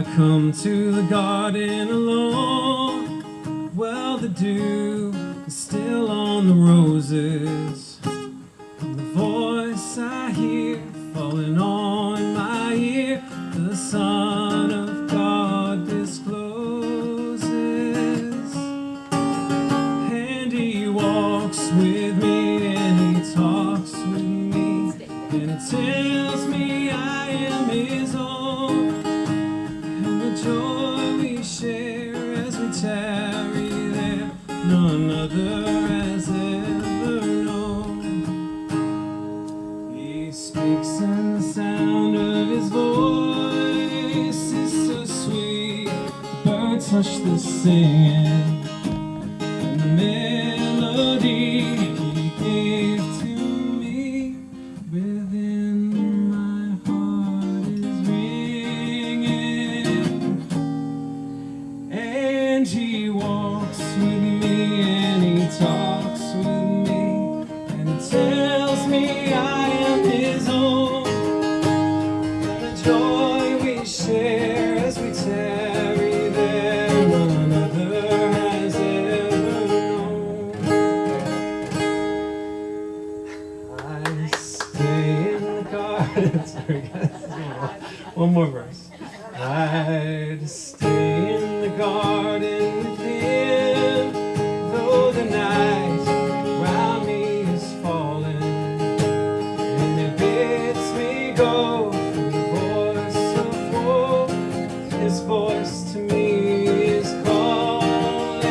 I come to the garden alone. Well, the dew is still on the roses. And the voice I hear falling on my ear, the Son of God discloses. And he walks with me and he talks with me. And it tells me joy we share as we tarry there, none other has ever known. He speaks and the sound of his voice is so sweet. Birds hush the singing. And the melody he walks with me and he talks with me and he tells me I am his own. And the joy we share as we tarry there, none other has ever known. I stay in the garden. Sorry, guys. One more verse. I'd stay in the garden me is calling.